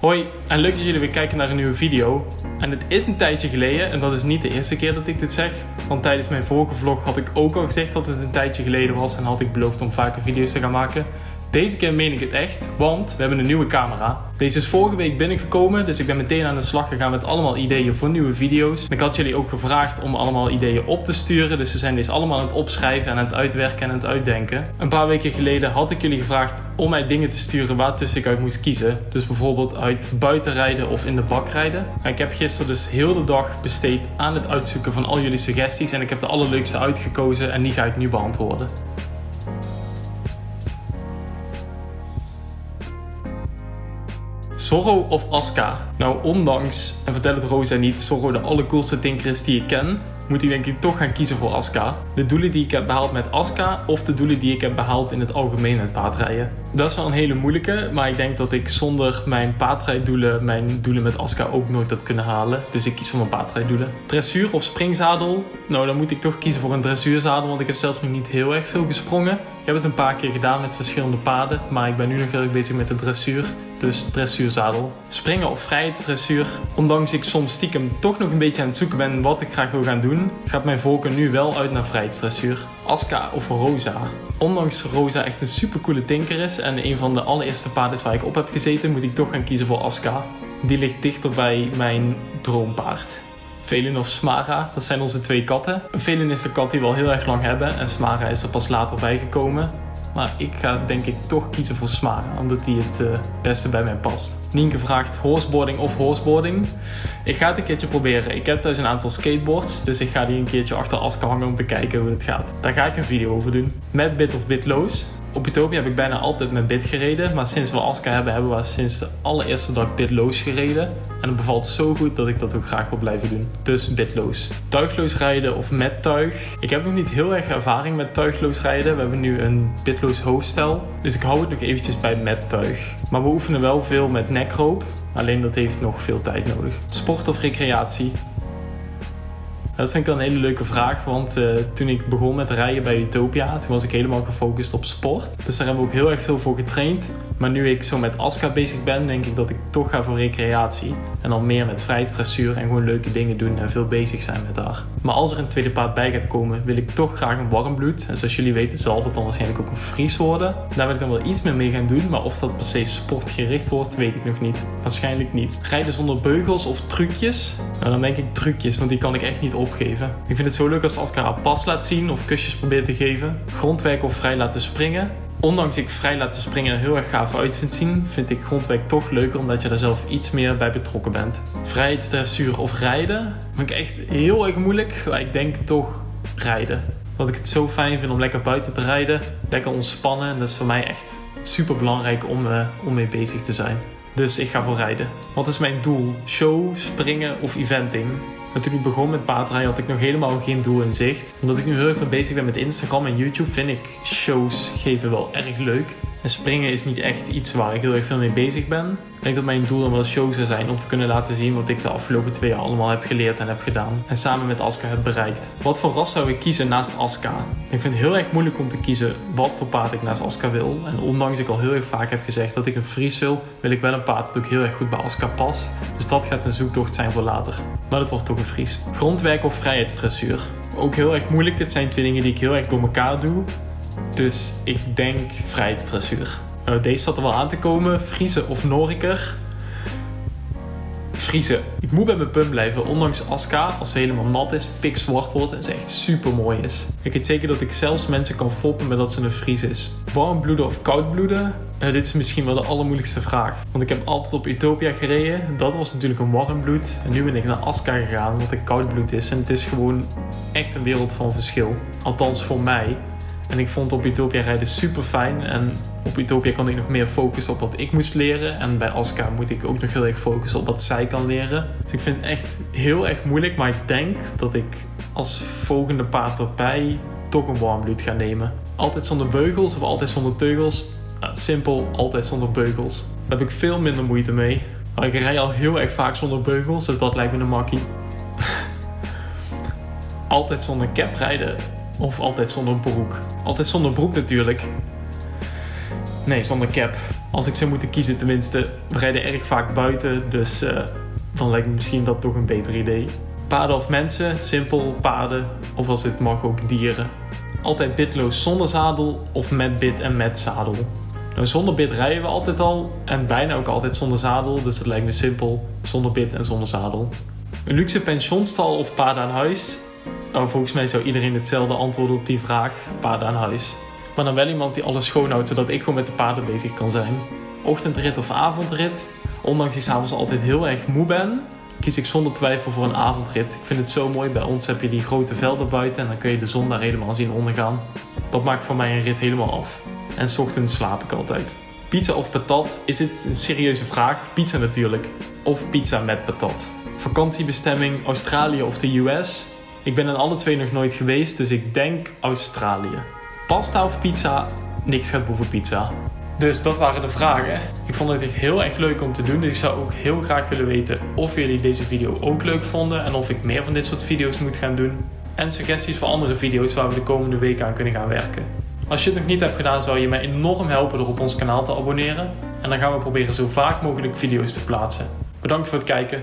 Hoi en leuk dat jullie weer kijken naar een nieuwe video. En het is een tijdje geleden en dat is niet de eerste keer dat ik dit zeg. Want tijdens mijn vorige vlog had ik ook al gezegd dat het een tijdje geleden was en had ik beloofd om vaker video's te gaan maken. Deze keer meen ik het echt, want we hebben een nieuwe camera. Deze is vorige week binnengekomen, dus ik ben meteen aan de slag gegaan met allemaal ideeën voor nieuwe video's. Ik had jullie ook gevraagd om allemaal ideeën op te sturen, dus ze zijn deze allemaal aan het opschrijven en aan het uitwerken en aan het uitdenken. Een paar weken geleden had ik jullie gevraagd om mij dingen te sturen waar tussen ik uit moest kiezen. Dus bijvoorbeeld uit buiten rijden of in de bak rijden. ik heb gisteren dus heel de dag besteed aan het uitzoeken van al jullie suggesties en ik heb de allerleukste uitgekozen en die ga ik nu beantwoorden. Zorro of Aska? Nou, ondanks, en vertel het Rosa niet, Zorro de allercoolste tinker is die ik ken, moet ik denk ik toch gaan kiezen voor Aska. De doelen die ik heb behaald met Aska of de doelen die ik heb behaald in het algemeen met paardrijden. Dat is wel een hele moeilijke, maar ik denk dat ik zonder mijn paardrijdoelen mijn doelen met Aska ook nooit had kunnen halen. Dus ik kies voor mijn paardrijdoelen. Dressuur of springzadel? Nou, dan moet ik toch kiezen voor een dressuurzadel, want ik heb zelfs nog niet heel erg veel gesprongen. Ik heb het een paar keer gedaan met verschillende paarden, maar ik ben nu nog heel erg bezig met de dressuur dus dressuurzadel. Springen of vrijheidsdressuur. Ondanks ik soms stiekem toch nog een beetje aan het zoeken ben wat ik graag wil gaan doen, gaat mijn voorkeur nu wel uit naar vrijheidsdressuur. Aska of Rosa. Ondanks Rosa echt een supercoole tinker is en een van de allereerste paarden waar ik op heb gezeten, moet ik toch gaan kiezen voor Aska. Die ligt dichter bij mijn droompaard. Velin of Smara, dat zijn onze twee katten. Velin is de kat die we al heel erg lang hebben en Smara is er pas later bijgekomen. Maar ik ga denk ik toch kiezen voor Smara, omdat die het uh, beste bij mij past. Nienke vraagt horseboarding of horseboarding. Ik ga het een keertje proberen. Ik heb thuis een aantal skateboards, dus ik ga die een keertje achter Aska hangen om te kijken hoe het gaat. Daar ga ik een video over doen. Met bit of bitloos. Op Utopia heb ik bijna altijd met bit gereden, maar sinds we Aska hebben, hebben we sinds de allereerste dag bitloos gereden. En het bevalt zo goed dat ik dat ook graag wil blijven doen. Dus bitloos. Tuigloos rijden of met tuig. Ik heb nog niet heel erg ervaring met tuigloos rijden. We hebben nu een bitloos hoofdstel. Dus ik hou het nog eventjes bij met tuig. Maar we oefenen wel veel met nekroop. Alleen dat heeft nog veel tijd nodig. Sport of recreatie? Dat vind ik wel een hele leuke vraag, want uh, toen ik begon met rijden bij Utopia, toen was ik helemaal gefocust op sport. Dus daar hebben we ook heel erg veel voor getraind. Maar nu ik zo met Aska bezig ben, denk ik dat ik toch ga voor recreatie. En dan meer met vrijstressuur en gewoon leuke dingen doen en veel bezig zijn met haar. Maar als er een tweede paard bij gaat komen, wil ik toch graag een warmbloed. En zoals jullie weten zal het dan waarschijnlijk ook een Fries worden. Daar wil ik dan wel iets meer mee gaan doen, maar of dat per se sportgericht wordt, weet ik nog niet. Waarschijnlijk niet. Rijden zonder beugels of trucjes? Nou, dan denk ik trucjes, want die kan ik echt niet opgeven. Ik vind het zo leuk als Aska haar pas laat zien of kusjes probeert te geven. Grondwerk of vrij laten springen ondanks ik vrij laten springen heel erg gaaf uit vind zien, vind ik grondwerk toch leuker omdat je daar zelf iets meer bij betrokken bent. Vrijheidsdressuur of rijden vind ik echt heel erg moeilijk, maar ik denk toch rijden. Wat ik het zo fijn vind om lekker buiten te rijden, lekker ontspannen en dat is voor mij echt super belangrijk om, uh, om mee bezig te zijn. Dus ik ga voor rijden. Wat is mijn doel? Show, springen of eventing? Maar toen ik begon met paardrijden had ik nog helemaal geen doel in zicht. Omdat ik nu heel erg veel bezig ben met Instagram en YouTube vind ik shows geven wel erg leuk. En springen is niet echt iets waar ik heel erg veel mee bezig ben. Ik denk dat mijn doel dan wel show zou zijn om te kunnen laten zien wat ik de afgelopen twee jaar allemaal heb geleerd en heb gedaan. En samen met Aska heb bereikt. Wat voor ras zou ik kiezen naast Aska? Ik vind het heel erg moeilijk om te kiezen wat voor paard ik naast Aska wil. En ondanks ik al heel erg vaak heb gezegd dat ik een Fries wil, wil ik wel een paard dat ook heel erg goed bij Aska past. Dus dat gaat een zoektocht zijn voor later. Maar dat wordt toch een Fries. Grondwerk of vrijheidsdressuur? Ook heel erg moeilijk. Het zijn twee dingen die ik heel erg door elkaar doe. Dus ik denk vrijheidsdressuur. Nou, deze zat er wel aan te komen. Friese of Noriker. Friese. Ik moet bij mijn punt blijven, ondanks Aska, als ze helemaal nat is, pikzwart wordt en ze echt super mooi is. Ik weet zeker dat ik zelfs mensen kan foppen met dat ze een Fries is. Warm bloeden of koud bloeden? Uh, dit is misschien wel de allermoeilijkste vraag. Want ik heb altijd op Utopia gereden. Dat was natuurlijk een warm bloed. En nu ben ik naar Aska gegaan, wat een koud bloed is. En het is gewoon echt een wereld van verschil. Althans voor mij. En ik vond op Utopia rijden super fijn. En op Utopia kon ik nog meer focussen op wat ik moest leren. En bij Aska moet ik ook nog heel erg focussen op wat zij kan leren. Dus ik vind het echt heel erg moeilijk. Maar ik denk dat ik als volgende paard erbij toch een warmbloed ga nemen. Altijd zonder beugels of altijd zonder teugels. Simpel, altijd zonder beugels. Daar heb ik veel minder moeite mee. Maar ik rij al heel erg vaak zonder beugels, dus dat lijkt me een makkie. altijd zonder cap rijden of altijd zonder broek? Altijd zonder broek natuurlijk. Nee, zonder cap. Als ik zou moeten kiezen tenminste, we rijden erg vaak buiten, dus uh, dan lijkt me misschien dat toch een beter idee. Paarden of mensen, simpel paarden, of als het mag ook dieren. Altijd bitloos zonder zadel of met bit en met zadel. Nou, zonder bit rijden we altijd al en bijna ook altijd zonder zadel, dus dat lijkt me simpel, zonder bit en zonder zadel. Een luxe pensionstal of paarden aan huis? Nou, volgens mij zou iedereen hetzelfde antwoorden op die vraag, paarden aan huis. Maar dan wel iemand die alles schoonhoudt, zodat ik gewoon met de paarden bezig kan zijn. Ochtendrit of avondrit? Ondanks ik s'avonds altijd heel erg moe ben, kies ik zonder twijfel voor een avondrit. Ik vind het zo mooi. Bij ons heb je die grote velden buiten en dan kun je de zon daar helemaal zien ondergaan. Dat maakt voor mij een rit helemaal af. En s ochtends slaap ik altijd. Pizza of patat? Is dit een serieuze vraag? Pizza natuurlijk. Of pizza met patat. Vakantiebestemming Australië of de US? Ik ben in alle twee nog nooit geweest, dus ik denk Australië. Pasta of pizza? Niks gaat boven pizza. Dus dat waren de vragen. Ik vond het echt heel erg leuk om te doen. Dus ik zou ook heel graag willen weten of jullie deze video ook leuk vonden. En of ik meer van dit soort video's moet gaan doen. En suggesties voor andere video's waar we de komende weken aan kunnen gaan werken. Als je het nog niet hebt gedaan, zou je mij enorm helpen door op ons kanaal te abonneren. En dan gaan we proberen zo vaak mogelijk video's te plaatsen. Bedankt voor het kijken